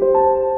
you.